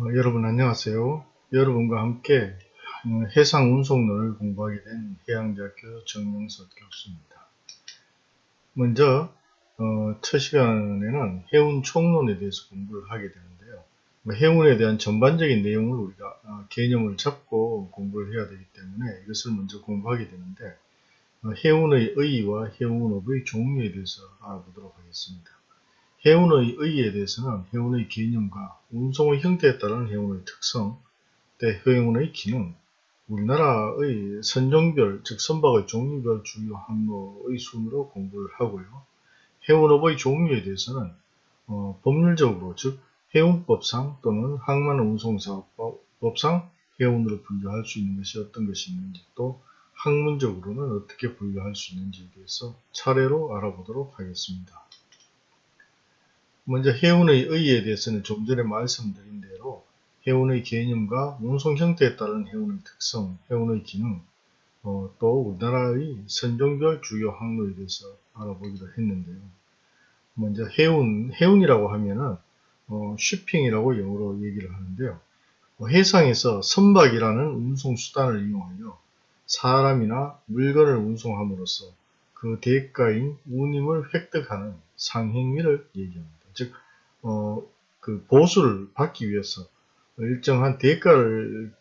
어, 여러분 안녕하세요. 여러분과 함께 어, 해상 운송론을 공부하게 된 해양대학교 정영석 교수입니다. 먼저 어, 첫 시간에는 해운 총론에 대해서 공부를 하게 되는데요. 뭐 해운에 대한 전반적인 내용을 우리가 어, 개념을 잡고 공부를 해야 되기 때문에 이것을 먼저 공부하게 되는데 어, 해운의 의의와 해운업의 종류에 대해서 알아보도록 하겠습니다. 해운의 의의에 대해서는 해운의 개념과 운송의 형태에 따른 해운의 특성, 때 해운의 기능, 우리나라의 선종별, 즉 선박의 종류별 주요 항로의 순으로 공부를 하고요. 해운업의 종류에 대해서는 어, 법률적으로 즉 해운법상 또는 항만운송사업법상 해운으로 분류할 수 있는 것이 어떤 것이 있는지 또 학문적으로는 어떻게 분류할 수 있는지에 대해서 차례로 알아보도록 하겠습니다. 먼저 해운의 의의에 대해서는 좀 전에 말씀드린 대로 해운의 개념과 운송 형태에 따른 해운의 특성, 해운의 기능, 어, 또 우리나라의 선종별 주요 항로에 대해서 알아보기로 했는데요. 먼저 해운, 해운이라고 하면은 어, 쉬핑이라고 영어로 얘기를 하는데요. 어, 해상에서 선박이라는 운송 수단을 이용하여 사람이나 물건을 운송함으로써 그 대가인 운임을 획득하는 상행위를 얘기합니다. 즉, 어, 그 보수를 받기 위해서 일정한 대가를,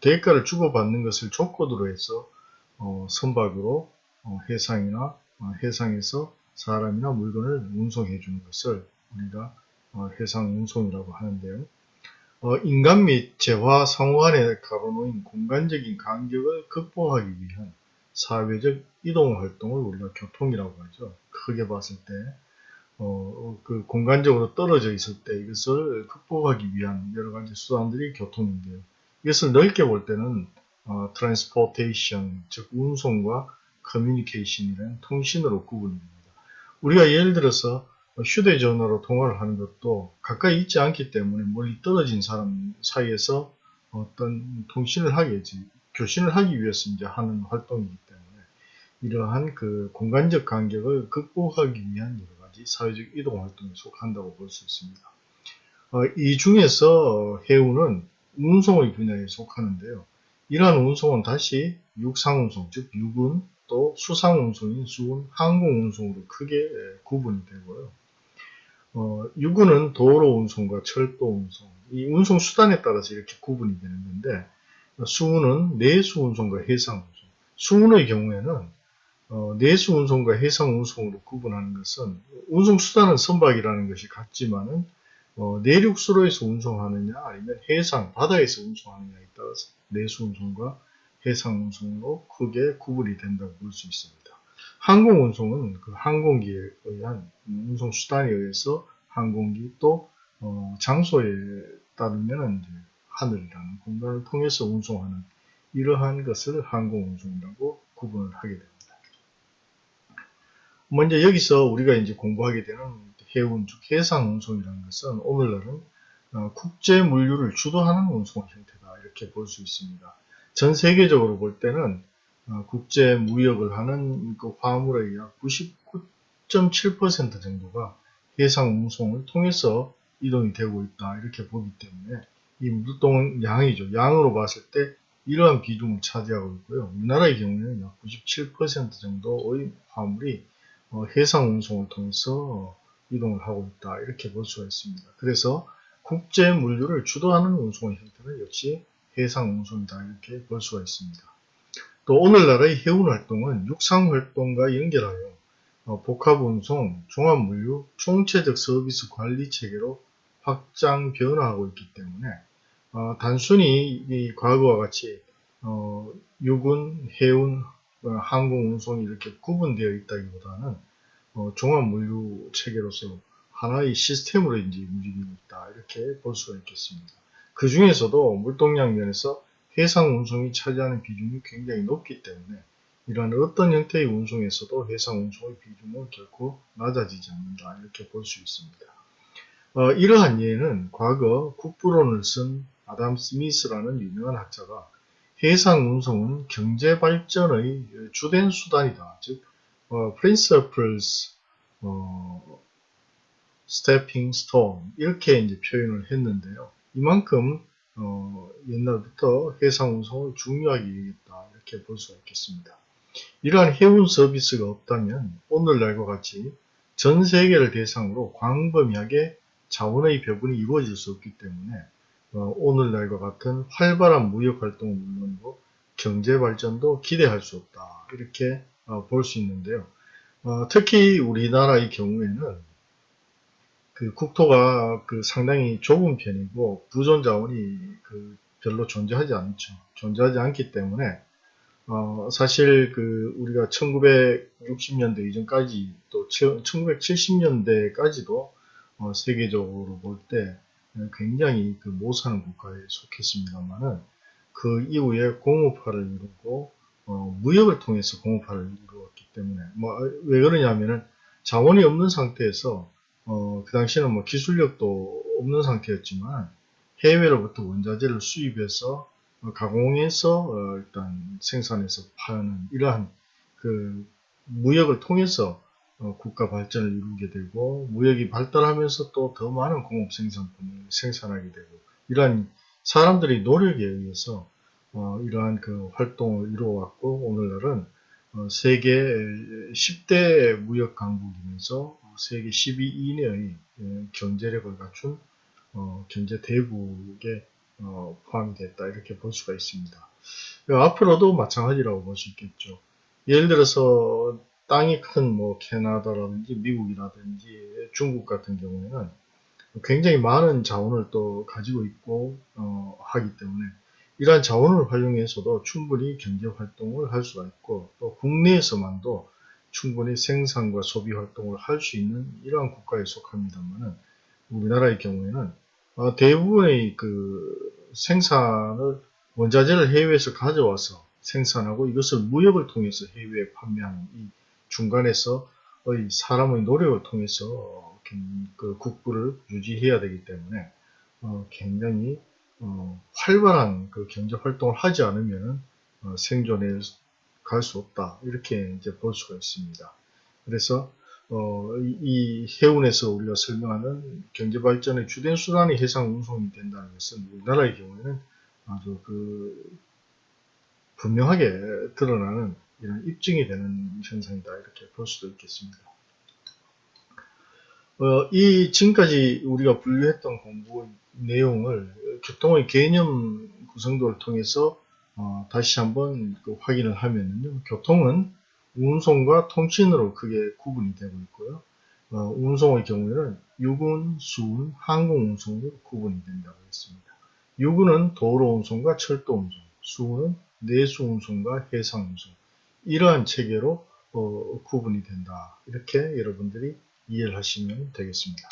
대가를 주고받는 것을 조건으로 해서, 어, 선박으로 어, 해상이나 어, 해상에서 사람이나 물건을 운송해 주는 것을 우리가 어, 해상 운송이라고 하는데요. 어, 인간 및 재화 상호 간에 가로놓인 공간적인 간격을 극복하기 위한 사회적 이동 활동을 우리가 교통이라고 하죠. 크게 봤을 때 어, 그 공간적으로 떨어져 있을 때 이것을 극복하기 위한 여러 가지 수단들이 교통인데요. 이것을 넓게 볼 때는 어, transportation, 즉 운송과 communication이라는 통신으로 구분이 됩니다. 우리가 예를 들어서 휴대전화로 통화를 하는 것도 가까이 있지 않기 때문에 멀리 떨어진 사람 사이에서 어떤 통신을 하겠지, 교신을 하기 위해서 이제 하는 활동이기 때문에 이러한 그 공간적 간격을 극복하기 위한 여러 사회적 이동 활동에 속한다고 볼 수 있습니다. 어, 이 중에서 해운은 운송의 분야에 속하는데요. 이러한 운송은 다시 육상운송, 즉 육은 또 수상운송인 수은, 항공운송으로 크게 구분이 되고요. 어, 육은은 도로 운송과 철도 운송, 이 운송 수단에 따라서 이렇게 구분이 되는 건데 수은은 내수 운송과 해상 운송, 수은의 경우에는 어, 내수 운송과 해상 운송으로 구분하는 것은 운송 수단은 선박이라는 것이 같지만은 어, 내륙수로에서 운송하느냐 아니면 해상 바다에서 운송하느냐에 따라서 내수 운송과 해상 운송으로 크게 구분이 된다고 볼 수 있습니다. 항공 운송은 그 항공기에 의한 운송 수단에 의해서 항공기 또 어, 장소에 따르면 하늘이라는 공간을 통해서 운송하는 이러한 것을 항공 운송이라고 구분을 하게 됩니다. 먼저 여기서 우리가 이제 공부하게 되는 해운, 즉 해상 운송이라는 것은 오늘날은 어, 국제 물류를 주도하는 운송 형태다 이렇게 볼 수 있습니다. 전 세계적으로 볼 때는 어, 국제 무역을 하는 그 화물의 약 99.7% 정도가 해상 운송을 통해서 이동이 되고 있다 이렇게 보기 때문에 이 물동 양이죠. 양으로 봤을 때 이러한 비중을 차지하고 있고요. 우리나라의 경우에는 약 97% 정도의 화물이 어, 해상 운송을 통해서 이동을 하고 있다 이렇게 볼 수가 있습니다. 그래서 국제 물류를 주도하는 운송의 형태는 역시 해상 운송이다 이렇게 볼 수가 있습니다. 또 오늘날의 해운 활동은 육상 활동과 연결하여 어, 복합 운송, 종합 물류, 총체적 서비스 관리 체계로 확장 변화하고 있기 때문에 어, 단순히 이 과거와 같이 어, 육은, 해운, 어, 항공 운송이 이렇게 구분되어 있다기보다는 어, 종합 물류 체계로서 하나의 시스템으로 이제 움직이고 있다 이렇게 볼 수가 있겠습니다. 그 중에서도 물동량 면에서 해상 운송이 차지하는 비중이 굉장히 높기 때문에 이러한 어떤 형태의 운송에서도 해상 운송의 비중은 결코 낮아지지 않는다 이렇게 볼 수 있습니다. 어, 이러한 예는 과거 국부론을 쓴 아담 스미스라는 유명한 학자가 해상 운송은 경제 발전의 주된 수단이다. 즉, 어, principles, 어, stepping stone 이렇게 이제 표현을 했는데요. 이만큼 어, 옛날부터 해상 운송을 중요하게 여겼다 이렇게 볼 수가 있겠습니다. 이러한 해운 서비스가 없다면 오늘날과 같이 전 세계를 대상으로 광범위하게 자원의 배분이 이루어질 수 없기 때문에 어, 오늘날과 같은 활발한 무역 활동은 물론이고 경제 발전도 기대할 수 없다 이렇게 어, 볼 수 있는데요. 어, 특히 우리나라의 경우에는 그 국토가 그 상당히 좁은 편이고 부존 자원이 그 별로 존재하지 않죠. 존재하지 않기 때문에 어, 사실 그 우리가 1960년대 이전까지 또 1970년대까지도 어, 세계적으로 볼때 굉장히 그 못사는 국가에 속했습니다만은 그 이후에 공업화를 이루고 어, 무역을 통해서 공업화를 이루었기 때문에 뭐 왜 그러냐면은 자원이 없는 상태에서 어, 그 당시에는 뭐 기술력도 없는 상태였지만 해외로부터 원자재를 수입해서 어, 가공해서 어, 일단 생산해서 파는 이러한 그 무역을 통해서 어, 국가 발전을 이루게 되고 무역이 발달하면서 또 더 많은 공업 생산품을 생산하게 되고 이러한 사람들의 노력에 의해서 어, 이러한 그 활동을 이루어왔고 오늘날은 어, 세계 10대 무역 강국이면서 세계 12위 이내의 예, 경제력을 갖춘 어, 경제 대국에 어, 포함이 됐다 이렇게 볼 수가 있습니다. 앞으로도 마찬가지라고 볼 수 있겠죠. 예를 들어서 땅이 큰 뭐 캐나다라든지 미국이라든지 중국 같은 경우에는 굉장히 많은 자원을 또 가지고 있고 어, 하기 때문에 이러한 자원을 활용해서도 충분히 경제 활동을 할 수가 있고 또 국내에서만도 충분히 생산과 소비 활동을 할 수 있는 이러한 국가에 속합니다만은 우리나라의 경우에는 어, 대부분의 그 생산을 원자재를 해외에서 가져와서 생산하고 이것을 무역을 통해서 해외에 판매하는 이 중간에서 사람의 노력을 통해서 그 국부를 유지해야 되기 때문에 어, 굉장히 어, 활발한 그 경제 활동을 하지 않으면 어, 생존에 갈수 없다 이렇게 이제 볼 수가 있습니다. 그래서 어, 이 해운에서 우리가 설명하는 경제 발전의 주된 수단이 해상 운송이 된다는 것은 우리나라의 경우에는 아주 그 분명하게 드러나는 이런 입증이 되는 현상이다 이렇게 볼 수도 있겠습니다. 어, 이 지금까지 우리가 분류했던 공부 내용을 교통의 개념 구성도를 통해서 어, 다시 한번 그 확인을 하면요. 교통은 운송과 통신으로 크게 구분이 되고 있고요. 어, 운송의 경우에는 육운, 수운, 항공 운송으로 구분이 된다고 했습니다. 육운은 도로 운송과 철도 운송, 수운은 내수 운송과 해상 운송 이러한 체계로 어, 구분이 된다. 이렇게 여러분들이 이해를 하시면 되겠습니다.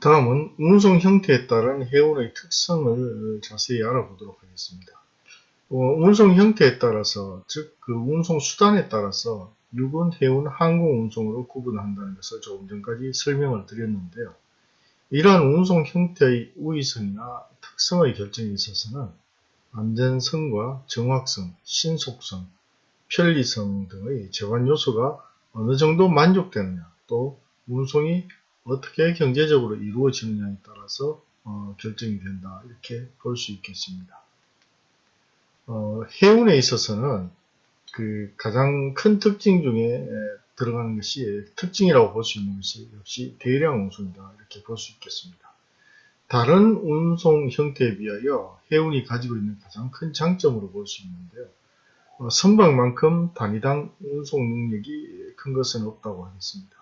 다음은 운송 형태에 따른 해운의 특성을 자세히 알아보도록 하겠습니다. 어, 운송 형태에 따라서 즉 그 운송 수단에 따라서 육은, 해운, 항공 운송으로 구분한다는 것을 조금 전까지 설명을 드렸는데요. 이러한 운송 형태의 우위성이나 특성의 결정에 있어서는 안전성과 정확성, 신속성, 편리성 등의 제관 요소가 어느 정도 만족되느냐 또 운송이 어떻게 경제적으로 이루어지느냐에 따라서 어, 결정이 된다 이렇게 볼 수 있겠습니다. 어, 해운에 있어서는 그 가장 큰 특징 중에 들어가는 것이 특징이라고 볼 수 있는 것이 역시 대량 운송이다 이렇게 볼 수 있겠습니다. 다른 운송 형태에 비하여 해운이 가지고 있는 가장 큰 장점으로 볼 수 있는데요. 어, 선박만큼 단위당 운송 능력이 큰 것은 없다고 하겠습니다.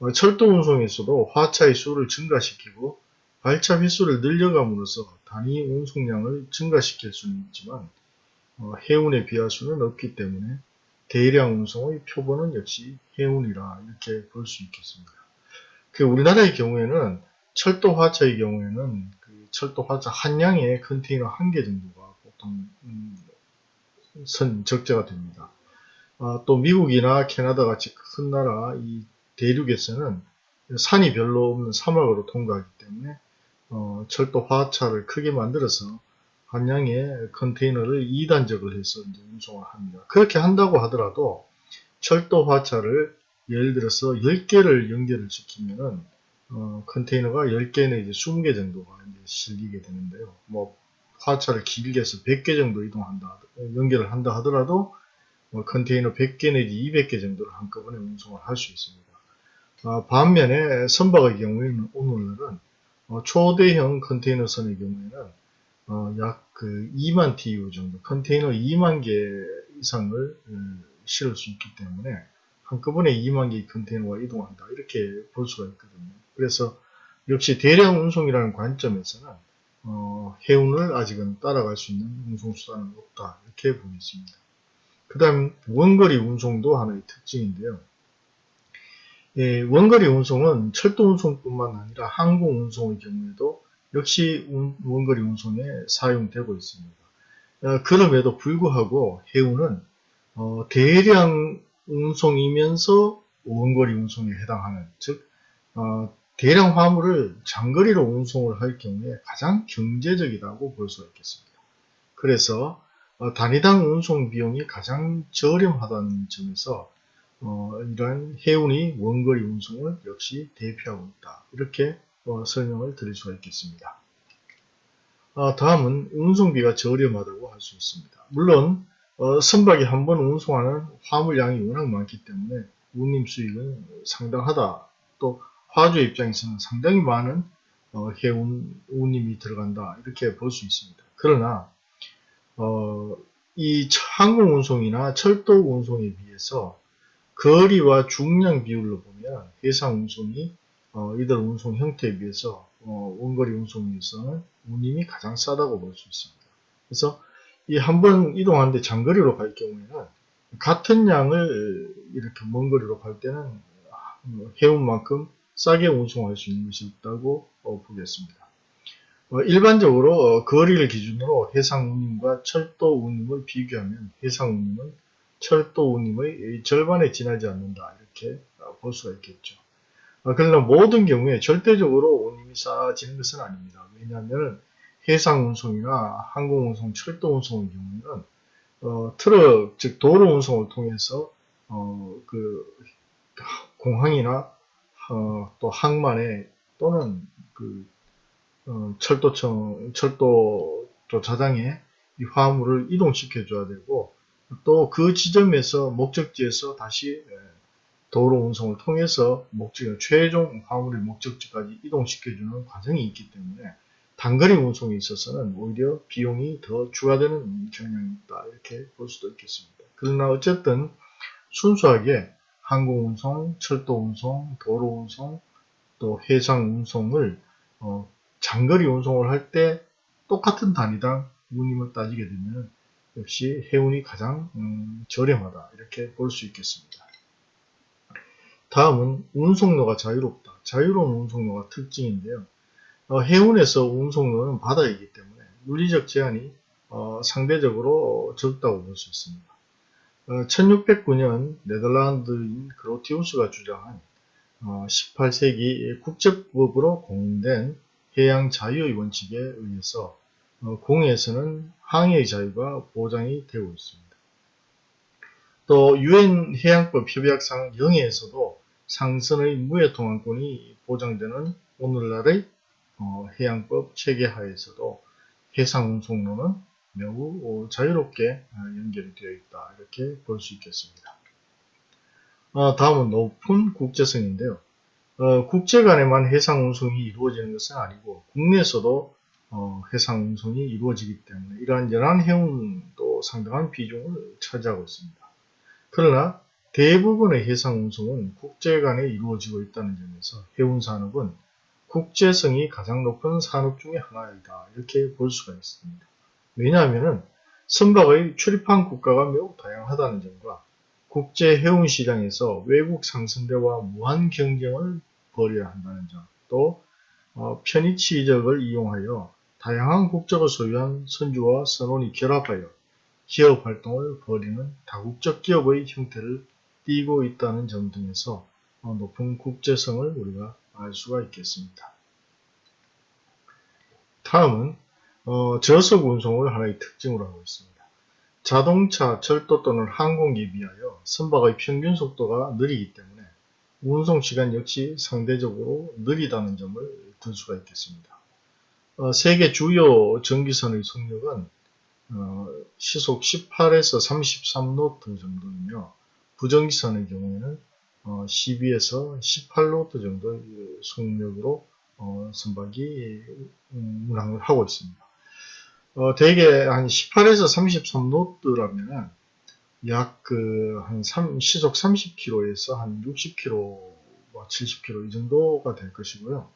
어, 철도 운송에서도 화차의 수를 증가시키고 발차 횟수를 늘려감으로써 단위 운송량을 증가시킬 수는 있지만 어, 해운에 비할 수는 없기 때문에 대량 운송의 표본은 역시 해운이라 이렇게 볼 수 있겠습니다. 그 우리나라의 경우에는 철도 화차의 경우에는 그 철도 화차 한 량의 컨테이너 한 개 정도가 보통 음, 선 적재가 됩니다. 아, 또 미국이나 캐나다 같이 큰 나라 이 대륙에서는 산이 별로 없는 사막으로 통과하기 때문에 어, 철도 화차를 크게 만들어서 관량의 컨테이너를 2단적을 해서 이제 운송을 합니다. 그렇게 한다고 하더라도 철도 화차를 예를 들어서 10개를 연결을 시키면은 어, 컨테이너가 10개 내지 20개 정도가 이제 실리게 되는데요. 뭐 화차를 길게 해서 100개 정도 이동한다, 연결을 한다 하더라도 뭐 컨테이너 100개 내지 200개 정도를 한꺼번에 운송을 할 수 있습니다. 어, 반면에 선박의 경우에는 오늘날은 어, 초대형 컨테이너선의 경우에는 어, 약그 2만 TU 정도, 컨테이너 2만 개 이상을 음, 실을 수 있기 때문에 한꺼번에 2만 개의 컨테이너가 이동한다 이렇게 볼 수가 있거든요. 그래서 역시 대량 운송이라는 관점에서는 어, 해운을 아직은 따라갈 수 있는 운송수단은 없다 이렇게 보겠습니다. 그 다음 원거리 운송도 하나의 특징인데요. 예, 원거리 운송은 철도 운송뿐만 아니라 항공 운송의 경우에도 역시 운, 원거리 운송에 사용되고 있습니다. 어, 그럼에도 불구하고 해운은 어, 대량 운송이면서 원거리 운송에 해당하는 즉 어, 대량 화물을 장거리로 운송을 할 경우에 가장 경제적이라고 볼 수가 있겠습니다. 그래서 어, 단위당 운송 비용이 가장 저렴하다는 점에서 어, 이러한 해운이 원거리 운송을 역시 대표하고 있다. 이렇게 어, 설명을 드릴 수가 있겠습니다. 어, 다음은 운송비가 저렴하다고 할 수 있습니다. 물론 어, 선박이 한 번 운송하는 화물량이 워낙 많기 때문에 운임 수익은 상당하다. 또 화주 입장에서는 상당히 많은 어, 해운 운임이 들어간다. 이렇게 볼 수 있습니다. 그러나 어, 이 항공 운송이나 철도 운송에 비해서 거리와 중량 비율로 보면 해상 운송이 어, 이들 운송 형태에 비해서 어, 원거리 운송에서는 운임이 가장 싸다고 볼 수 있습니다. 그래서 이 한 번 이동하는데 장거리로 갈 경우에는 같은 양을 이렇게 먼 거리로 갈 때는 해운만큼 싸게 운송할 수 있는 것이 없다고 어, 보겠습니다. 어, 일반적으로 어, 거리를 기준으로 해상 운임과 철도 운임을 비교하면 해상 운임은 철도 운임의 절반에 지나지 않는다 이렇게 볼 수가 있겠죠. 그러나 모든 경우에 절대적으로 운임이 싸지는 것은 아닙니다. 왜냐하면 해상 운송이나 항공 운송, 철도 운송의 경우에는 어, 트럭 즉 도로 운송을 통해서 어, 그 공항이나 어, 또 항만에 또는 그 어, 철도청 철도 조차장에 이 화물을 이동시켜 줘야 되고 또 그 지점에서 목적지에서 다시 예, 도로 운송을 통해서 목적 최종 화물의 목적지까지 이동시켜주는 과정이 있기 때문에 단거리 운송에 있어서는 오히려 비용이 더 추가되는 경향이 있다 이렇게 볼 수도 있겠습니다. 그러나 어쨌든 순수하게 항공 운송, 철도 운송, 도로 운송, 또 해상 운송을 어, 장거리 운송을 할 때 똑같은 단위당 운임을 따지게 되면 역시 해운이 가장 음, 저렴하다 이렇게 볼 수 있겠습니다. 다음은 운송로가 자유롭다. 자유로운 운송로가 특징인데요. 어, 해운에서 운송로는 바다이기 때문에 물리적 제한이 어, 상대적으로 적다고 볼 수 있습니다. 1609년 어, 네덜란드인 그로티우스가 주장한 18세기 어, 국제법으로 공된 해양 자유의 원칙에 의해서 어, 공해에서는 항해의 자유가 보장이 되고 있습니다. 또 유엔 해양법 협약상 영해에서도 상선의 무해통항권이 보장되는 오늘날의 해양법 체계 하에서도 해상운송로는 매우 자유롭게 연결이 되어 있다 이렇게 볼 수 있겠습니다. 어, 다음은 높은 국제성인데요. 어, 국제 간에만 해상 운송이 이루어지는 것은 아니고 국내에서도 어, 해상 운송이 이루어지기 때문에 이러한 연안 해운도 상당한 비중을 차지하고 있습니다. 그러나 대부분의 해상 운송은 국제 간에 이루어지고 있다는 점에서 해운 산업은 국제성이 가장 높은 산업 중의 하나이다 이렇게 볼 수가 있습니다. 왜냐하면 선박의 출입한 국가가 매우 다양하다는 점과 국제 해운 시장에서 외국 상선대와 무한 경쟁을 벌여야 한다는 점, 또 어, 편의치 이적을 이용하여 다양한 국적을 소유한 선주와 선원이 결합하여 기업 활동을 벌이는 다국적 기업의 형태를 띠고 있다는 점 등에서 어, 높은 국제성을 우리가 알 수가 있겠습니다. 다음은 어, 저속 운송을 하나의 특징으로 하고 있습니다. 자동차, 철도 또는 항공기에 비하여 선박의 평균 속도가 느리기 때문에 운송 시간 역시 상대적으로 느리다는 점을 들 수가 있겠습니다. 어, 세계 주요 전기선의 속력은 어, 시속 18에서 33노트 정도이며 부전기선의 경우에는 어, 12에서 18노트 정도의 속력으로 어, 선박이 음, 운항을 하고 있습니다. 어, 대개 한 18에서 33노트라면은 약그한 시속 30km에서 한 60km, 70km 이 정도가 될 것이고요.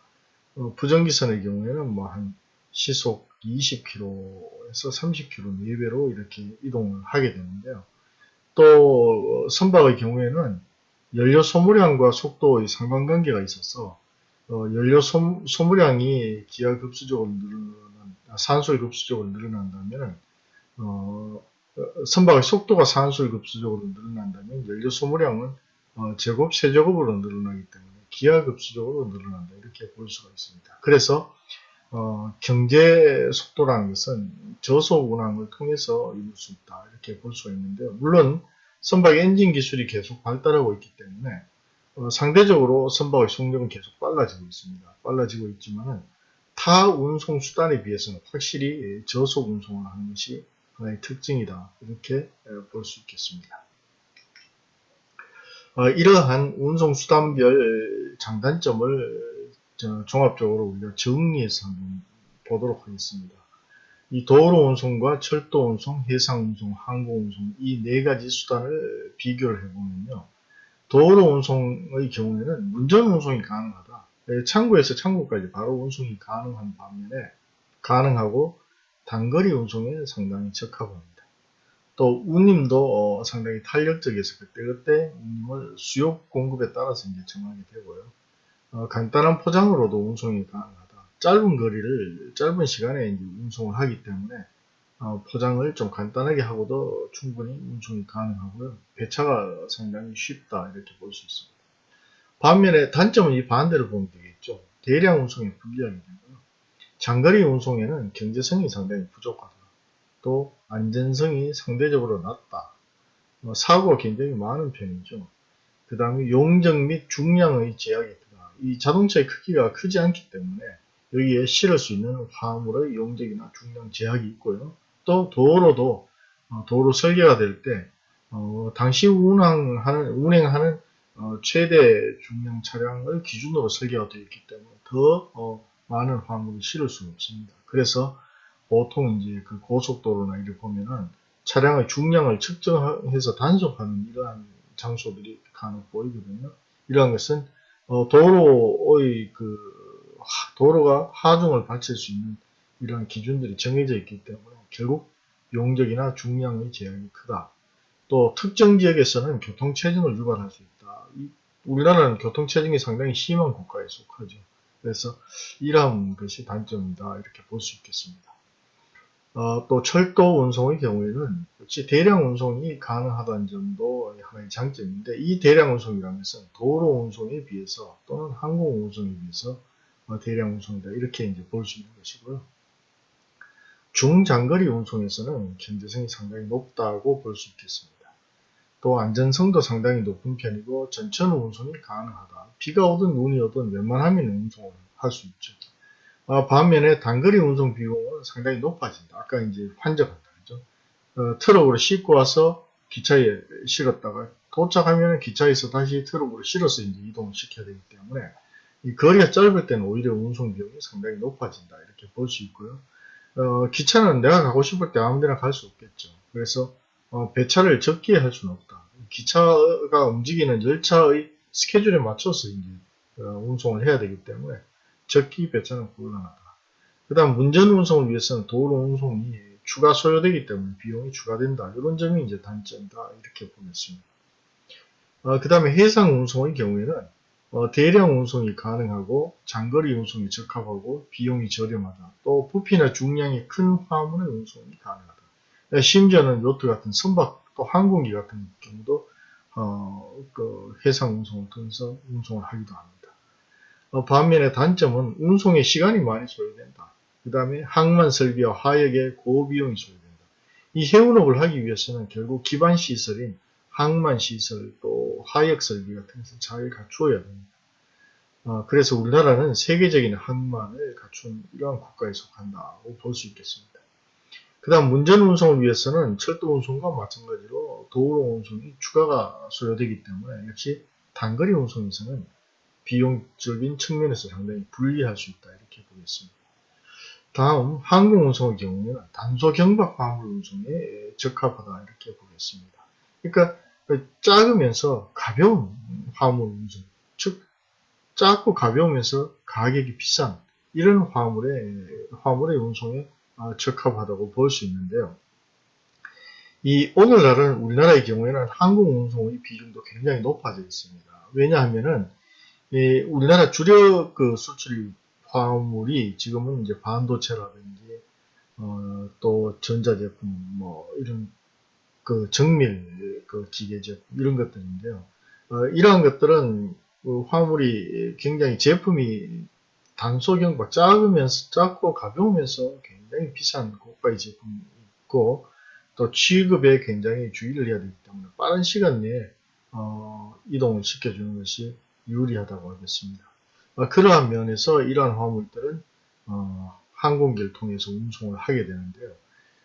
어, 부전기선의 경우에는 뭐 한 시속 20km에서 30km 내외로 이렇게 이동을 하게 되는데요. 또 선박의 경우에는 연료 소모량과 속도의 상관관계가 있어서 어, 연료 소, 소모량이 기하 급수적으로 늘어난 산소의 급수적으로 늘어난다면 어, 선박의 속도가 산소의 급수적으로 늘어난다면 연료 소모량은 어, 제곱 세제곱으로 늘어나기 때문에 기하 급수적으로 늘어난다 이렇게 볼 수가 있습니다. 그래서 어, 경제 속도라는 것은 저속 운항을 통해서 이룰 수 있다 이렇게 볼 수가 있는데요. 물론 선박 엔진 기술이 계속 발달하고 있기 때문에 어, 상대적으로 선박의 속력은 계속 빨라지고 있습니다. 빨라지고 있지만은 타 운송 수단에 비해서는 확실히 저속 운송을 하는 것이 하나의 특징이다 이렇게 볼 수 있겠습니다. 어, 이러한 운송 수단별 장단점을 종합적으로 우리가 정리해서 한번 보도록 하겠습니다. 이 도로 운송과 철도 운송, 해상 운송, 항공 운송 이 네 가지 수단을 비교를 해보면요. 도로 운송의 경우에는 운전 운송이 가능하다. 예, 창구에서 창구까지 바로 운송이 가능한 반면에 가능하고 단거리 운송에 상당히 적합합니다. 또 운임도 어, 상당히 탄력적이어서 그때그때 운임을 수요 공급에 따라서 이제 정하게 되고요. 어, 간단한 포장으로도 운송이 가능하다. 짧은 거리를 짧은 시간에 운송을 하기 때문에 어, 포장을 좀 간단하게 하고도 충분히 운송이 가능하고요. 배차가 상당히 쉽다 이렇게 볼 수 있습니다. 반면에 단점은 이 반대로 보면 되겠죠. 대량 운송에 불리하게 되고요. 장거리 운송에는 경제성이 상당히 부족하다. 또 안전성이 상대적으로 낮다. 뭐 사고가 굉장히 많은 편이죠. 그 다음에 용적 및 중량의 제약이 있다. 이 자동차의 크기가 크지 않기 때문에 여기에 실을 수 있는 화물의 용적이나 중량 제약이 있고요. 또 도로도 어, 도로 설계가 될때 어, 당시 운항하는 운행하는 어, 최대 중량 차량을 기준으로 설계가 되어 있기 때문에 더 어, 많은 화물을 실을 수는 없습니다. 그래서 보통 이제 그 고속도로나 이를 보면은 차량의 중량을 측정해서 단속하는 이러한 장소들이 간혹 보이거든요. 이러한 것은 어, 도로의 그 도로가 하중을 바칠 수 있는 이러한 기준들이 정해져 있기 때문에 결국 용적이나 중량의 제약이 크다. 또 특정 지역에서는 교통체증을 유발할 수 있다. 우리나라는 교통체증이 상당히 심한 국가에 속하죠. 그래서 이러한 것이 단점이다 이렇게 볼 수 있겠습니다. 어, 또 철도 운송의 경우에는 역시 대량 운송이 가능하다는 점도 하나의 장점인데 이 대량 운송이라는 것은 도로 운송에 비해서 또는 항공 운송에 비해서 어, 대량 운송이다 이렇게 이제 볼 수 있는 것이고요. 중장거리 운송에서는 경제성이 상당히 높다고 볼 수 있겠습니다. 또 안전성도 상당히 높은 편이고 전천 운송이 가능하다. 비가 오든 눈이 오든 웬만하면 운송을 할 수 있죠. 어, 반면에 단거리 운송 비용은 상당히 높아진다. 아까 이제 환적한다. 그죠? 어, 트럭으로 싣고 와서 기차에 실었다가 도착하면 기차에서 다시 트럭으로 실어서 이제 이동을 시켜야 되기 때문에 이 거리가 짧을 때는 오히려 운송 비용이 상당히 높아진다. 이렇게 볼 수 있고요. 어, 기차는 내가 가고 싶을 때 아무 데나 갈 수 없겠죠. 그래서 어, 배차를 적게 할 수는 없다. 기차가 움직이는 열차의 스케줄에 맞춰서 이제 어, 운송을 해야 되기 때문에 적기 배차는 곤란하다. 그 다음 문전 운송을 위해서는 도로 운송이 추가 소요되기 때문에 비용이 추가된다. 이런 점이 이제 단점이다. 이렇게 보냈습니다. 어, 그 다음에 해상 운송의 경우에는 어, 대량 운송이 가능하고 장거리 운송이 적합하고 비용이 저렴하다. 또 부피나 중량이 큰 화물의 운송이 가능하다. 심지어는 요트 같은 선박 또 항공기 같은 경우도 어, 그 해상 운송을 통해서 운송을 하기도 합니다. 어, 반면에 단점은 운송에 시간이 많이 소요된다. 그 다음에 항만 설비와 화역의 고비용이 소요된다. 이 해운업을 하기 위해서는 결국 기반 시설인 항만 시설 또 화역 설비 같은 것을 잘 갖추어야 됩니다. 어, 그래서 우리나라는 세계적인 항만을 갖춘 이러한 국가에 속한다고 볼 수 있겠습니다. 그 다음 문전 운송을 위해서는 철도 운송과 마찬가지로 도로 운송이 추가가 소요되기 때문에 역시 단거리 운송에서는 비용적인 측면에서 상당히 불리할 수 있다 이렇게 보겠습니다. 다음 항공 운송의 경우에는 단소 경박 화물 운송에 적합하다 이렇게 보겠습니다. 그러니까 작으면서 가벼운 화물 운송, 즉 작고 가벼우면서 가격이 비싼 이런 화물의 화물의 운송에 아, 적합하다고 볼 수 있는데요. 이 오늘날은 우리나라의 경우에는 항공 운송의 비중도 굉장히 높아져 있습니다. 왜냐하면은 우리나라 주력 그 수출 화물이 지금은 이제 반도체라든지 어, 또 전자제품 뭐 이런 그 정밀 그 기계 제품 이런 것들인데요. 어, 이러한 것들은 그 화물이 굉장히 제품이 단소경과 작으면서 작고 가벼우면서 굉장히 비싼 고가의 제품이 있고 또 취급에 굉장히 주의를 해야 되기 때문에 빠른 시간 내에 어, 이동을 시켜주는 것이 유리하다고 하겠습니다. 어, 그러한 면에서 이러한 화물들은 어, 항공기를 통해서 운송을 하게 되는데요.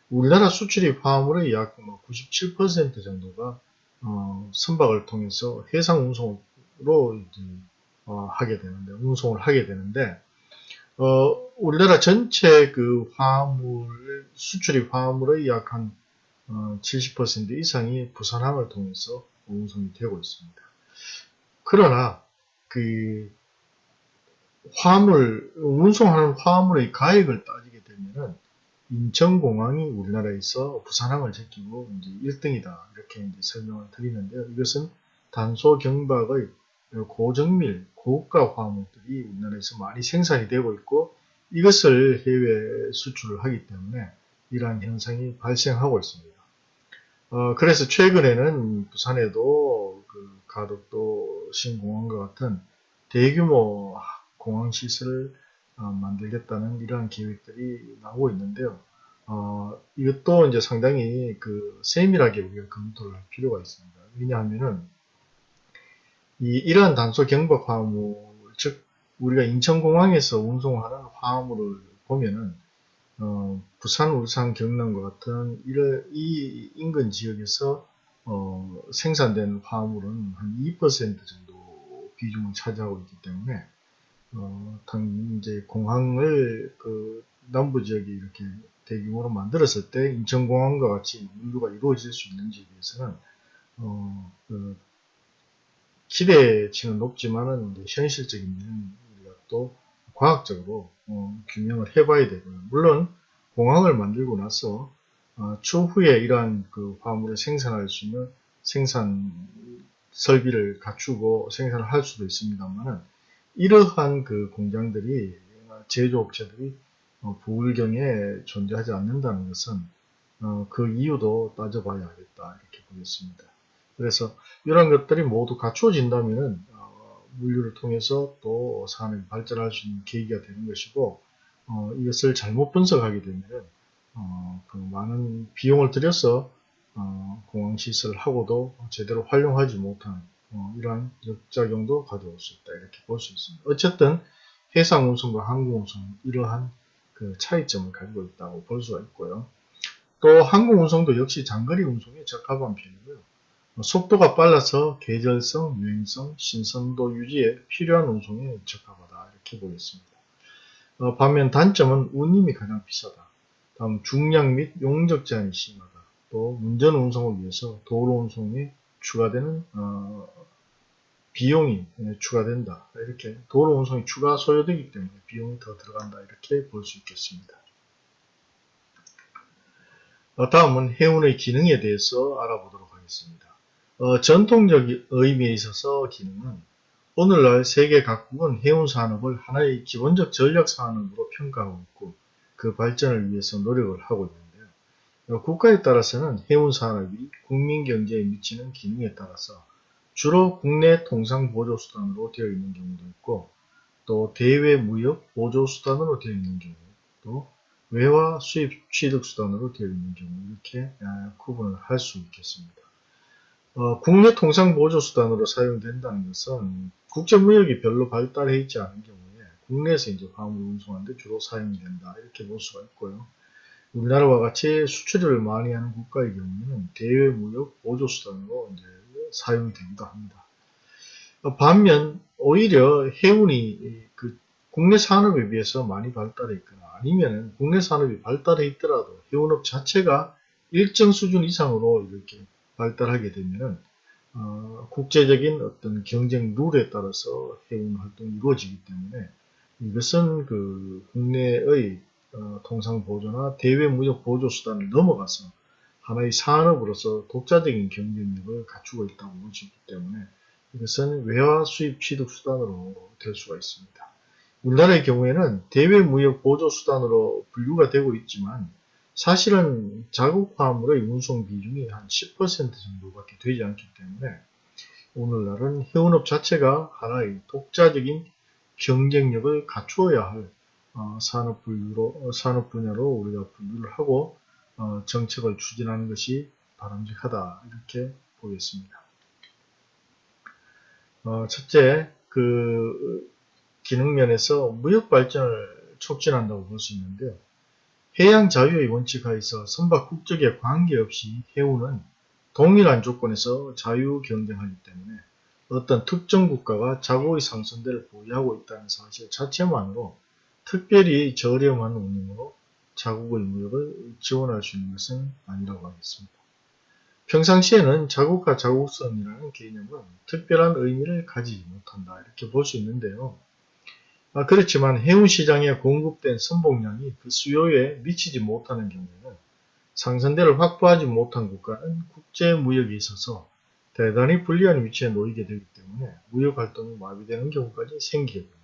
우리나라 수출입 화물의 약 97%뭐 정도가 어, 선박을 통해서 해상 운송으로 어, 하게 되는데 운송을 하게 되는데 어, 우리나라 전체 그 화물 수출입 화물의 약 한 70% 어, 이상이 부산항을 통해서 운송이 되고 있습니다. 그러나 그 화물 운송하는 화물의 가액을 따지게 되면은 인천공항이 우리나라에서 부산항을 제끼고 이제 1등이다 이렇게 이제 설명을 드리는데요. 이것은 단소 경박의 고정밀 고가 화물들이 우리나라에서 많이 생산이 되고 있고 이것을 해외 수출을 하기 때문에 이러한 현상이 발생하고 있습니다. 어, 그래서 최근에는 부산에도 그 가덕도 신공항과 같은 대규모 공항 시설을 어, 만들겠다는 이러한 계획들이 나오고 있는데요. 어, 이것도 이제 상당히 그 세밀하게 우리가 검토를 할 필요가 있습니다. 왜냐하면은 이 이러한 단소 경박 화물, 즉 우리가 인천공항에서 운송하는 화물을 보면은 어, 부산, 울산, 경남과 같은 이를, 이 인근 지역에서 어, 생산된 화물은 한 2% 정도 비중을 차지하고 있기 때문에 어, 이제 공항을 그 남부 지역에 이렇게 대규모로 만들었을 때 인천공항과 같이 인류가 이루어질 수 있는지에 대해서는 어, 그 기대치는 높지만은 현실적인 면은 우리가 또 과학적으로 어, 규명을 해봐야 되고요. 물론 공항을 만들고 나서 어, 추후에 이러한 그 화물을 생산할 수 있는 생산 설비를 갖추고 생산을 할 수도 있습니다만은 이러한 그 공장들이 제조업체들이 어, 부울경에 존재하지 않는다는 것은 어, 그 이유도 따져봐야 하겠다 이렇게 보겠습니다. 그래서 이런 것들이 모두 갖추어진다면 어, 물류를 통해서 또 산업이 발전할 수 있는 계기가 되는 것이고 어, 이것을 잘못 분석하게 되면 어, 그 많은 비용을 들여서 어, 공항시설을 하고도 제대로 활용하지 못한 어, 이러한 역작용도 가져올 수 있다 이렇게 볼 수 있습니다. 어쨌든 해상운송과 항공운송 이러한 그 차이점을 가지고 있다고 볼 수가 있고요. 또 항공운송도 역시 장거리 운송에 적합한 편이고요. 속도가 빨라서 계절성, 유행성, 신선도 유지에 필요한 운송에 적합하다 이렇게 보겠습니다. 어, 반면 단점은 운임이 가장 비싸다. 다음 중량 및 용적 제한이 심하다. 또 운전 운송을 위해서 도로 운송에 추가되는 어, 비용이 추가된다. 이렇게 도로 운송이 추가 소요되기 때문에 비용이 더 들어간다. 이렇게 볼 수 있겠습니다. 어, 다음은 해운의 기능에 대해서 알아보도록 하겠습니다. 어, 전통적 의미에 있어서 기능은 오늘날 세계 각국은 해운 산업을 하나의 기본적 전략 산업으로 평가하고 있고 그 발전을 위해서 노력을 하고 있는데요. 어, 국가에 따라서는 해운 산업이 국민 경제에 미치는 기능에 따라서 주로 국내 통상 보조 수단으로 되어 있는 경우도 있고 또 대외 무역 보조 수단으로 되어 있는 경우 또 외화 수입 취득 수단으로 되어 있는 경우 이렇게 아, 구분을 할 수 있겠습니다. 어, 국내 통상 보조 수단으로 사용된다는 것은 국제 무역이 별로 발달해 있지 않은 경우에 국내에서 이제 화물 운송하는데 주로 사용이 된다 이렇게 볼 수가 있고요. 우리나라와 같이 수출을 많이 하는 국가의 경우에는 대외 무역 보조 수단으로 이제 사용이 되기도 합니다. 어, 반면 오히려 해운이 그 국내 산업에 비해서 많이 발달해 있거나 아니면 국내 산업이 발달해 있더라도 해운업 자체가 일정 수준 이상으로 이렇게 발달하게 되면 어, 국제적인 어떤 경쟁 룰에 따라서 해운 활동이 이루어지기 때문에 이것은 그 국내의 어, 통상 보조나 대외 무역 보조 수단을 넘어가서 하나의 산업으로서 독자적인 경쟁력을 갖추고 있다고 보시기 때문에 이것은 외화 수입 취득 수단으로 될 수가 있습니다. 우리나라의 경우에는 대외 무역 보조 수단으로 분류가 되고 있지만 사실은 자국 화물의 운송 비중이 한 10% 정도밖에 되지 않기 때문에 오늘날은 해운업 자체가 하나의 독자적인 경쟁력을 갖추어야 할 어, 산업 분류로 어, 산업 분야로 우리가 분류를 하고 어, 정책을 추진하는 것이 바람직하다 이렇게 보겠습니다. 어, 첫째, 그 기능 면에서 무역 발전을 촉진한다고 볼 수 있는데요. 해양 자유의 원칙 하에서 선박 국적에 관계없이 해운은 동일한 조건에서 자유 경쟁하기 때문에 어떤 특정 국가가 자국의 상선대를 보유하고 있다는 사실 자체만으로 특별히 저렴한 운임으로 자국의 무역을 지원할 수 있는 것은 아니라고 하겠습니다. 평상시에는 자국과 자국선이라는 개념은 특별한 의미를 가지지 못한다 이렇게 볼 수 있는데요. 아, 그렇지만 해운시장에 공급된 선봉량이 그 수요에 미치지 못하는 경우에는 상선대를 확보하지 못한 국가는 국제무역에 있어서 대단히 불리한 위치에 놓이게 되기 때문에 무역활동이 마비되는 경우까지 생기게 됩니다.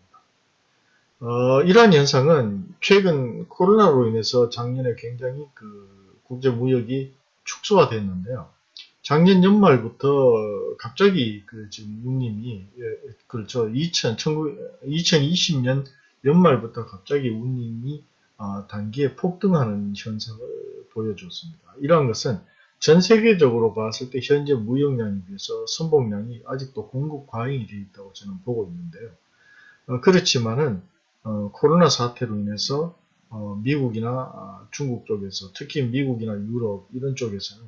어, 이러한 현상은 최근 코로나로 인해서 작년에 굉장히 그 국제무역이 축소화됐는데요. 작년 연말부터 갑자기 그 지금 운님이 예, 그렇죠 2000 2020년 연말부터 갑자기 운님이 어, 단기에 폭등하는 현상을 보여줬습니다. 이러한 것은 전 세계적으로 봤을 때 현재 무역량에 비해서 선봉량이 아직도 공급 과잉이 되어 있다고 저는 보고 있는데요. 어, 그렇지만은 어, 코로나 사태로 인해서 어, 미국이나 아, 중국 쪽에서 특히 미국이나 유럽 이런 쪽에서는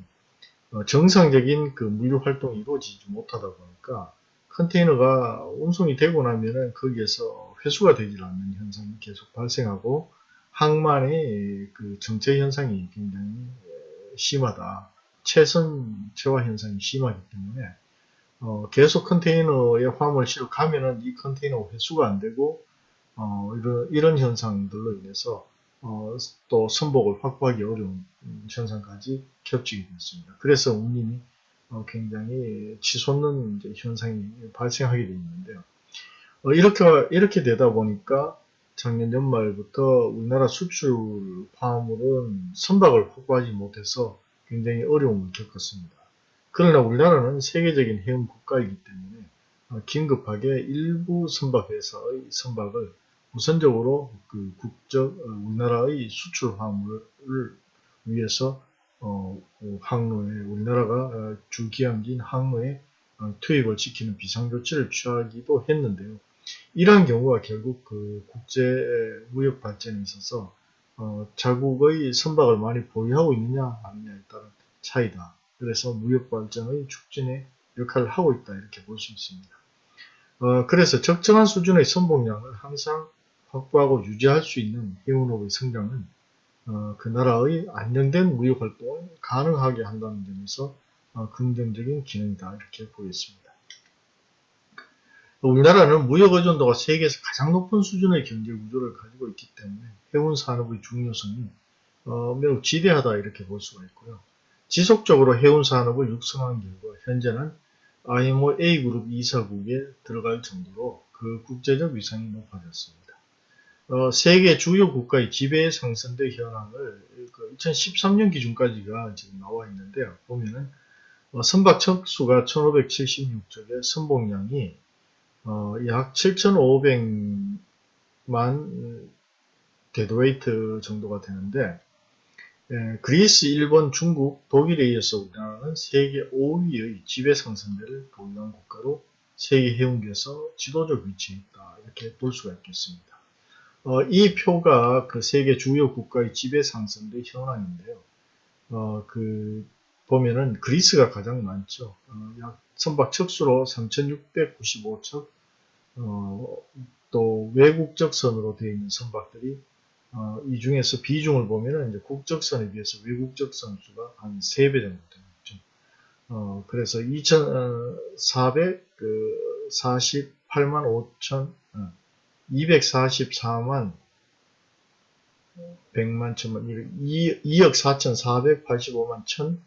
어, 정상적인 그 물류 활동이 이루어지지 못하다 보니까 컨테이너가 운송이 되고 나면은 거기에서 회수가 되질 않는 현상이 계속 발생하고 항만의 그 정체 현상이 굉장히 심하다. 최선 체화 현상이 심하기 때문에 어, 계속 컨테이너에 화물 실어 가면은 이 컨테이너 회수가 안 되고 어, 이런, 이런 현상들로 인해서 어, 또 선복을 확보하기 어려운 현상까지 겹치게 됐습니다. 그래서 운임이 어, 굉장히 치솟는 현상이 발생하게 되어 있는데요. 어, 이렇게, 이렇게 되다 보니까 작년 연말부터 우리나라 수출 화물은 선박을 확보하지 못해서 굉장히 어려움을 겪었습니다. 그러나 우리나라는 세계적인 해운 국가이기 때문에 어, 긴급하게 일부 선박회사의 선박을 우선적으로 그 국적 어, 우리나라의 수출 화물을 위해서 어, 그 항로에 우리나라가 어, 주기항진 항로에 어, 투입을 지키는 비상조치를 취하기도 했는데요. 이러한 경우가 결국 그 국제 무역 발전에 있어서 어, 자국의 선박을 많이 보유하고 있느냐 아니냐에 따른 차이다. 그래서 무역 발전의 촉진에 역할을 하고 있다 이렇게 볼 수 있습니다. 어, 그래서 적정한 수준의 선봉량을 항상 확보하고 유지할 수 있는 해운업의 성장은 어, 그 나라의 안정된 무역 활동을 가능하게 한다는 점에서 어, 긍정적인 기능이다 이렇게 보겠습니다. 우리나라는 무역 의존도가 세계에서 가장 높은 수준의 경제 구조를 가지고 있기 때문에 해운 산업의 중요성이 어, 매우 지대하다 이렇게 볼 수가 있고요. 지속적으로 해운 산업을 육성한 결과 현재는 IMO A그룹 이사국에 들어갈 정도로 그 국제적 위상이 높아졌습니다. 어, 세계 주요 국가의 지배 상승대 현황을 그 2013년 기준까지가 지금 나와 있는데요. 보면은 어, 선박 척수가 1576척에 선봉량이 어, 약 7500만 deadweight 정도가 되는데 에, 그리스, 일본, 중국, 독일에 이어서 우리나라는 세계 5위의 지배 상선을 보유한 국가로 세계 해운계에서 지도적 위치에 있다 이렇게 볼 수가 있겠습니다. 어, 이 표가 그 세계 주요 국가의 지배 상선 현황인데요. 어, 그 보면은 그리스가 가장 많죠. 어, 약 선박 척수로 3,695척, 어, 또 외국적 선으로 되어 있는 선박들이 어, 이 중에서 비중을 보면은 이제 국적선에 비해서 외국적선 수가 한 3배 정도 되죠. 어, 그래서 2,448만 5천, 어, 244만 100만 천만, 2억 4,485만 천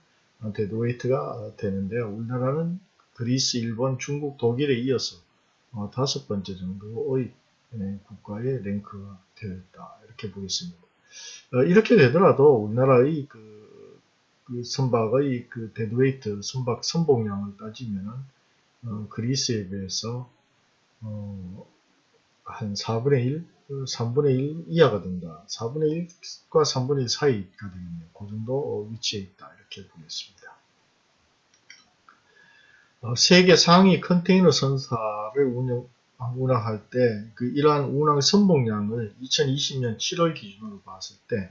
deadweight가 되는데요. 우리나라는 그리스, 일본, 중국, 독일에 이어서 어, 다섯 번째 정도의 예, 국가의 랭크가 되었다. 이렇게 보겠습니다. 어, 이렇게 되더라도 우리나라의 그, 그 선박의 그 deadweight 선박 선복량을 따지면은 어, 그리스에 비해서 어, 한 4분의 1, 3분의 1 이하가 된다. 4분의 1과 3분의 1 사이가 되겠네요. 그 정도 위치에 있다. 이렇게 보겠습니다. 어, 세계 상위 컨테이너 선사를 운영, 운항할 때, 그 이러한 운항 선봉량을 2020년 7월 기준으로 봤을 때,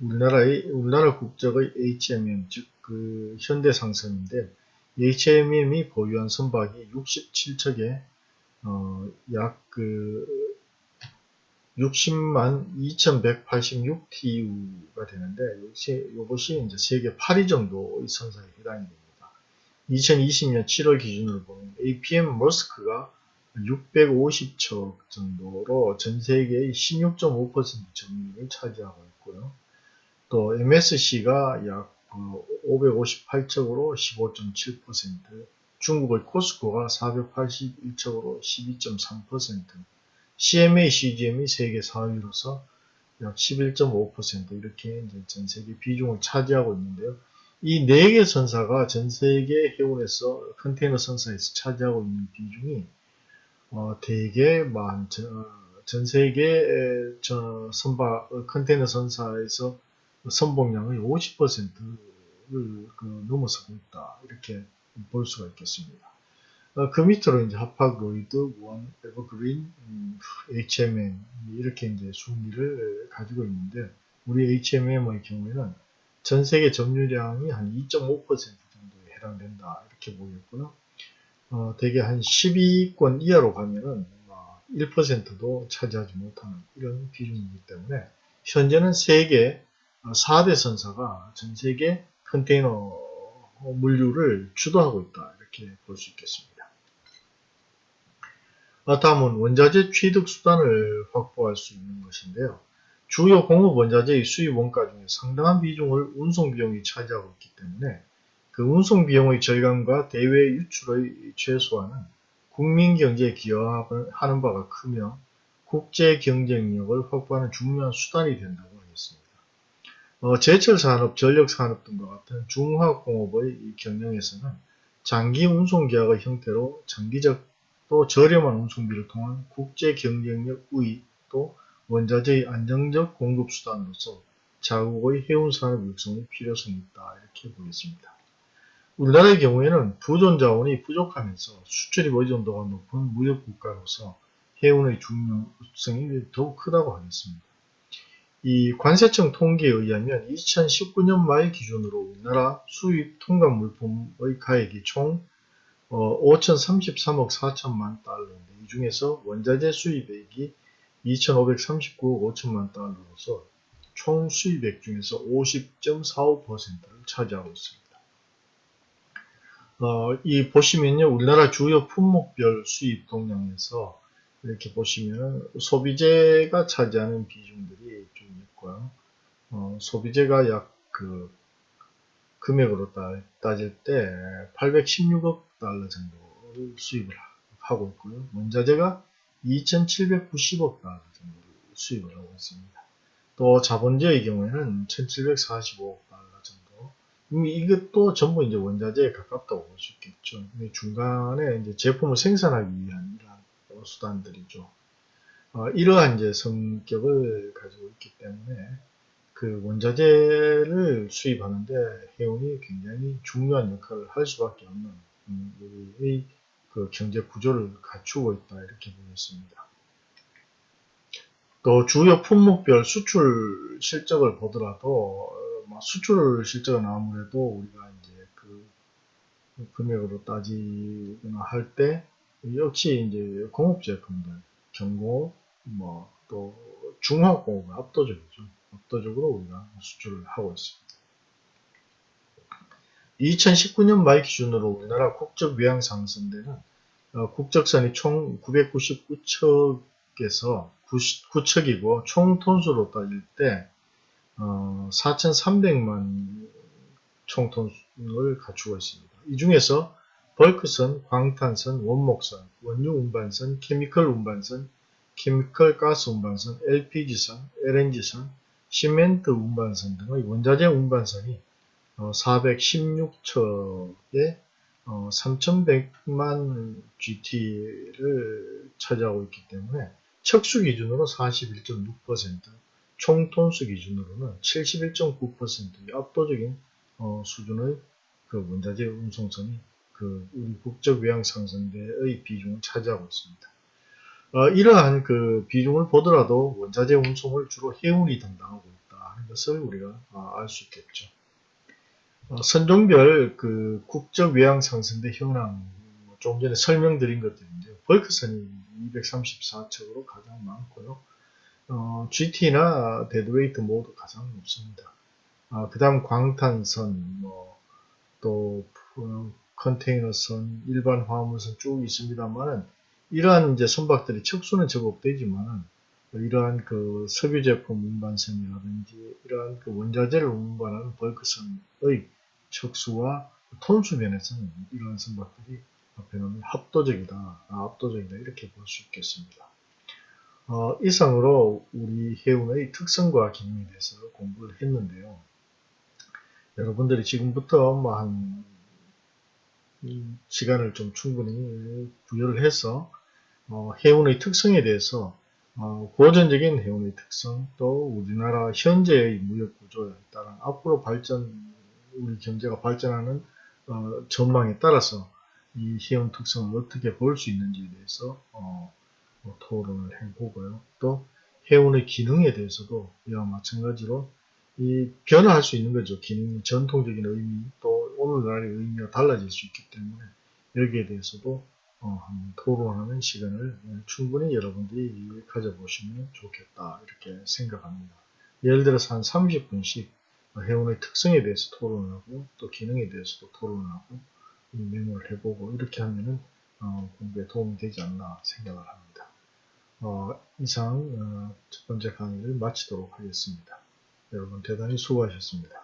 우리나라의, 우리나라 국적의 HMM, 즉, 그, 현대상선인데, HMM이 보유한 선박이 67척에, 어, 약 그, 60만 2186TU가 되는데, 이것이, 이제 세계 8위 정도의 선사에 해당이 됩니다. 2020년 7월 기준으로 보면 APM 머스크가 650척 정도로 전 세계의 16.5% 점유율을 차지하고 있고요. 또 MSC가 약 558척으로 15.7%, 중국의 코스코가 481척으로 12.3%, CMA, CGM이 세계 4위로서 약 11.5% 이렇게 전 세계 비중을 차지하고 있는데요. 이네개 선사가 전 세계 해운에서 컨테이너 선사에서 차지하고 있는 비중이 어, 대개 만, 전, 전 세계 저 선박 컨테이너 선사에서 선봉량의 50%를 그 넘어서고 있다 이렇게 볼 수가 있겠습니다. 어, 그 밑으로 이제 하파로이드, 원, 에버그린, 음, HMM 이렇게 이제 순위를 가지고 있는데 우리 HMM의 경우에는 전 세계 점유량이 한 2.5% 정도에 해당된다 이렇게 보겠고요. 어, 대개 한 10위권 이하로 가면은 1%도 차지하지 못하는 이런 비중이기 때문에 현재는 세계 4대 선사가 전 세계 컨테이너 물류를 주도하고 있다 이렇게 볼 수 있겠습니다. 다음은 원자재 취득 수단을 확보할 수 있는 것인데요. 주요 공업 원자재의 수입 원가 중에 상당한 비중을 운송 비용이 차지하고 있기 때문에 그 운송 비용의 절감과 대외 유출의 최소화는 국민 경제에 기여하는 바가 크며 국제 경쟁력을 확보하는 중요한 수단이 된다고 하겠습니다. 어, 제철 산업, 전력 산업 등과 같은 중화공업의 경영에서는 장기 운송 계약의 형태로 장기적 또 저렴한 운송비를 통한 국제 경쟁력 우위 또 원자재의 안정적 공급 수단으로서 자국의 해운 산업 육성의 필요성이 있다 이렇게 보겠습니다. 우리나라의 경우에는 부존 자원이 부족하면서 수출입 의존도가 높은 무역 국가로서 해운의 중요성이 더욱 크다고 하겠습니다. 이 관세청 통계에 의하면 2019년 말 기준으로 우리나라 수입 통관 물품의 가액이 총 5,033억 어, 4천만 달러인데 이 중에서 원자재 수입액이 2,539억 5천만 달러로서 총 수입액 중에서 50.45%를 차지하고 있습니다. 어, 이 보시면요, 우리나라 주요 품목별 수입 동량에서 이렇게 보시면 소비재가 차지하는 비중들이 좀 있고요. 어, 소비재가 약 그 금액으로 따 질 때 816억 달러 정도를 수입을 하고 있고요. 원자재가 2,790억 달러 정도를 수입을 하고 있습니다. 또 자본재의 경우에는 1,745억 이것도 전부 이제 원자재에 가깝다고 볼 수 있겠죠. 중간에 이제 제품을 생산하기 위한 수단들이죠. 어, 이러한 이제 성격을 가지고 있기 때문에 그 원자재를 수입하는데 해운이 굉장히 중요한 역할을 할 수밖에 없는 음, 우리의 그 경제 구조를 갖추고 있다 이렇게 보겠습니다. 또 주요 품목별 수출 실적을 보더라도 어, 뭐 수출 실적은 아무래도 우리가 이제 그 금액으로 따지거나 할 때 역시 이제 공업 제품들, 경고, 뭐또 중화 공업은 압도적이죠. 압도적으로 우리가 수출을 하고 있습니다. 2019년 말 기준으로 우리나라 국적 외양 상승대는 어, 국적선이 총 999척에서 9척이고 총 톤수로 따질 때 어, 4,300만 총톤을 갖추고 있습니다. 이 중에서 벌크선, 광탄선, 원목선, 원유 운반선, 케미컬 운반선, 케미컬 가스 운반선, LPG선, LNG선, 시멘트 운반선 등의 원자재 운반선이 416척에 어, 3,100만 어, GT를 차지하고 있기 때문에 척수 기준으로 41.6%, 총톤수 기준으로는 71.9%의 압도적인 어, 수준의 그 원자재 운송선이 그 우리 국적 외양 상선대의 비중을 차지하고 있습니다. 어, 이러한 그 비중을 보더라도 원자재 운송을 주로 해운이 담당하고 있다 하는 것을 우리가 어, 알수 있겠죠. 어, 선종별 그 국적 외양 상선대 현황 좀 전에 설명드린 것들인데요. 벌크선이 234척으로 가장 많고요. 어, GT나 deadweight 모두 가장 높습니다. 어, 그 다음 광탄선, 뭐, 또 컨테이너선, 일반 화물선 쭉 있습니다만은 이러한 이제 선박들이 척수는 제법 되지만은 이러한 그 석유 제품 운반선이라든지 이러한 그 원자재를 운반하는 벌크선의 척수와 톤수 면에서는 이러한 선박들이 앞에는 합도적이다, 아, 압도적이다 이렇게 볼 수 있겠습니다. 어, 이상으로 우리 해운의 특성과 기능에 대해서 공부를 했는데요. 여러분들이 지금부터 뭐한 시간을 좀 충분히 부여를 해서 어, 해운의 특성에 대해서 어, 고전적인 해운의 특성 또 우리나라 현재의 무역 구조에 따라 앞으로 발전 우리 경제가 발전하는 어, 전망에 따라서 이 해운 특성을 어떻게 볼 수 있는지에 대해서 어, 뭐 토론을 해보고요. 또 해운의 기능에 대해서도 이와 마찬가지로 이 변화할 수 있는 거죠. 기능, 전통적인 의미, 또 오늘날의 의미가 달라질 수 있기 때문에 여기에 대해서도 어, 토론하는 시간을 충분히 여러분들이 가져보시면 좋겠다 이렇게 생각합니다. 예를 들어서 한 30분씩 해운의 특성에 대해서 토론을 하고 또 기능에 대해서도 토론을 하고 메모를 해보고 이렇게 하면은 어, 공부에 도움이 되지 않나 생각을 합니다. 어, 이상 어, 첫 번째 강의를 마치도록 하겠습니다. 여러분 대단히 수고하셨습니다.